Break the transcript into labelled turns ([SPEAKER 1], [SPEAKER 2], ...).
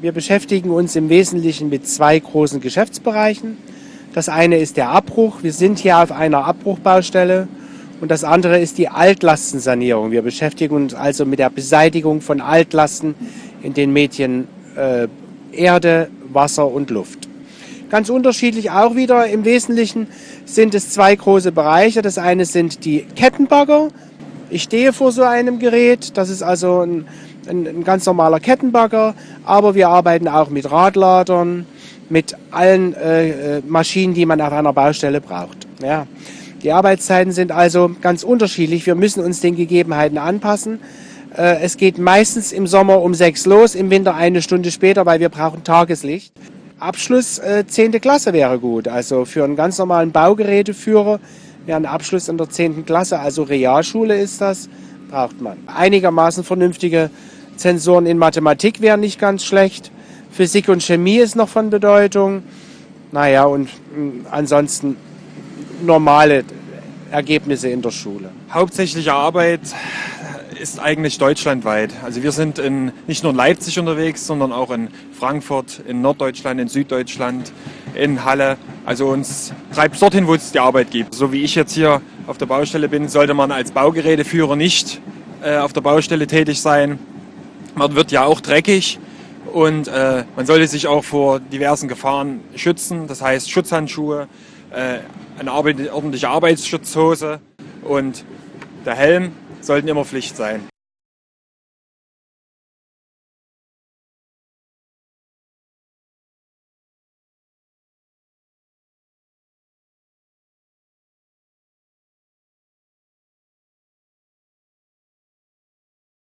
[SPEAKER 1] Wir beschäftigen uns im Wesentlichen mit zwei großen Geschäftsbereichen. Das eine ist der Abbruch. Wir sind hier auf einer Abbruchbaustelle. Und das andere ist die Altlastensanierung. Wir beschäftigen uns also mit der Beseitigung von Altlasten in den Medien äh, Erde, Wasser und Luft. Ganz unterschiedlich auch wieder. Im Wesentlichen sind es zwei große Bereiche. Das eine sind die Kettenbagger. Ich stehe vor so einem Gerät. Das ist also ein, ein, ein ganz normaler Kettenbagger. Aber wir arbeiten auch mit Radladern, mit allen äh, äh Maschinen, die man auf einer Baustelle braucht. Ja. Die Arbeitszeiten sind also ganz unterschiedlich. Wir müssen uns den Gegebenheiten anpassen. Äh, es geht meistens im Sommer um sechs los, im Winter eine Stunde später, weil wir brauchen Tageslicht. Abschluss äh, 10. Klasse wäre gut. Also für einen ganz normalen Baugeräteführer wäre ein Abschluss in der 10. Klasse, also Realschule ist das, braucht man. Einigermaßen vernünftige Zensoren in Mathematik wären nicht ganz schlecht. Physik und Chemie ist noch von Bedeutung. Naja, und mh, ansonsten normale Ergebnisse in der Schule.
[SPEAKER 2] Hauptsächliche Arbeit ist eigentlich deutschlandweit. Also wir sind in, nicht nur in Leipzig unterwegs, sondern auch in Frankfurt, in Norddeutschland, in Süddeutschland, in Halle. Also uns treibt es dorthin, wo es die Arbeit gibt. So wie ich jetzt hier auf der Baustelle bin, sollte man als Baugeräteführer nicht äh, auf der Baustelle tätig sein. Man wird ja auch dreckig und äh, man sollte sich auch vor diversen Gefahren schützen. Das heißt Schutzhandschuhe, äh, eine ordentliche Arbeitsschutzhose und der Helm sollten immer Pflicht sein.